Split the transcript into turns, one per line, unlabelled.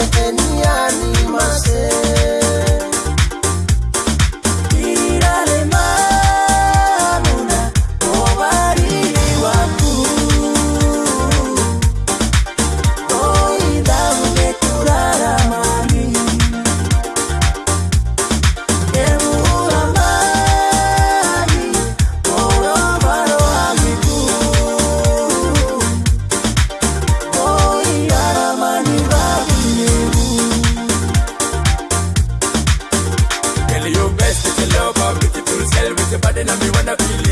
Epeniani
better feel